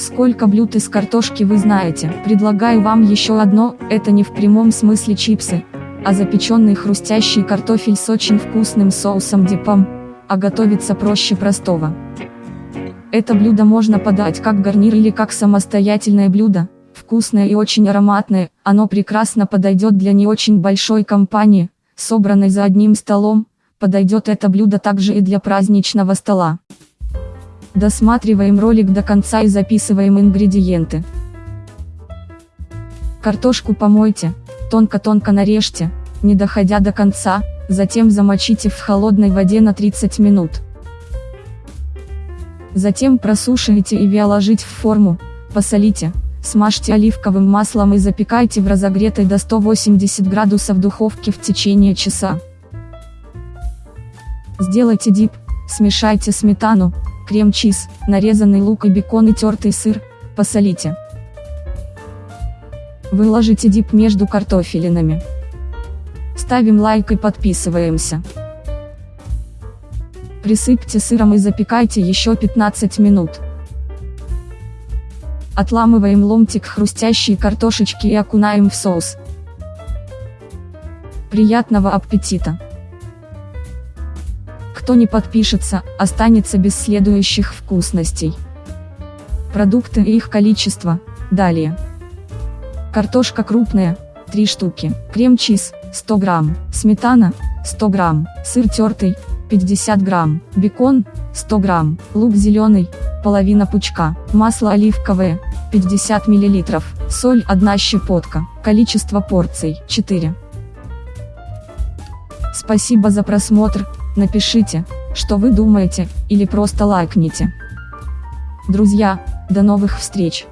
Сколько блюд из картошки вы знаете? Предлагаю вам еще одно, это не в прямом смысле чипсы, а запеченный хрустящий картофель с очень вкусным соусом дипом, а готовится проще простого. Это блюдо можно подать как гарнир или как самостоятельное блюдо, вкусное и очень ароматное, оно прекрасно подойдет для не очень большой компании, собранной за одним столом, подойдет это блюдо также и для праздничного стола. Досматриваем ролик до конца и записываем ингредиенты. Картошку помойте, тонко-тонко нарежьте, не доходя до конца, затем замочите в холодной воде на 30 минут. Затем просушивайте и вяложить в форму, посолите, смажьте оливковым маслом и запекайте в разогретой до 180 градусов духовке в течение часа. Сделайте дип, смешайте сметану, крем-чиз, нарезанный лук и бекон и тертый сыр, посолите. Выложите дип между картофелинами. Ставим лайк и подписываемся. Присыпьте сыром и запекайте еще 15 минут. Отламываем ломтик хрустящей картошечки и окунаем в соус. Приятного аппетита! Кто не подпишется, останется без следующих вкусностей. Продукты и их количество, далее. Картошка крупная, 3 штуки, крем-чиз, 100 грамм, сметана, 100 грамм, сыр тертый, 50 грамм, бекон, 100 грамм, лук зеленый, половина пучка, масло оливковое, 50 миллилитров, соль 1 щепотка, количество порций 4. Спасибо за просмотр, напишите, что вы думаете, или просто лайкните. Друзья, до новых встреч!